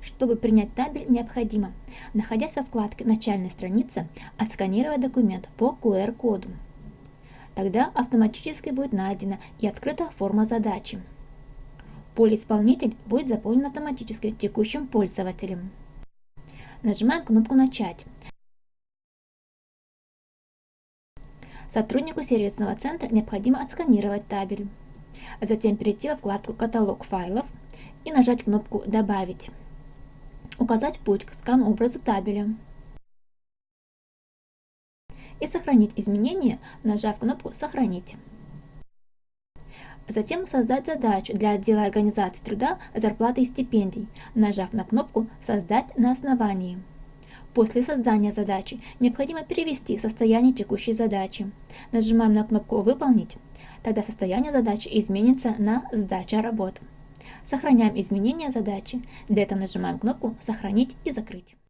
Чтобы принять табель, необходимо, находясь во вкладке «Начальная страница», отсканировать документ по QR-коду. Тогда автоматически будет найдена и открыта форма задачи. Поле «Исполнитель» будет заполнен автоматически текущим пользователем. Нажимаем кнопку «Начать». Сотруднику сервисного центра необходимо отсканировать табель. Затем перейти во вкладку «Каталог файлов» и нажать кнопку «Добавить». Указать путь к скан-образу табеля. И сохранить изменения, нажав кнопку «Сохранить». Затем создать задачу для отдела организации труда, зарплаты и стипендий, нажав на кнопку «Создать на основании». После создания задачи необходимо перевести состояние текущей задачи. Нажимаем на кнопку «Выполнить», тогда состояние задачи изменится на «Сдача работ». Сохраняем изменения задачи. Для этого нажимаем кнопку «Сохранить и закрыть».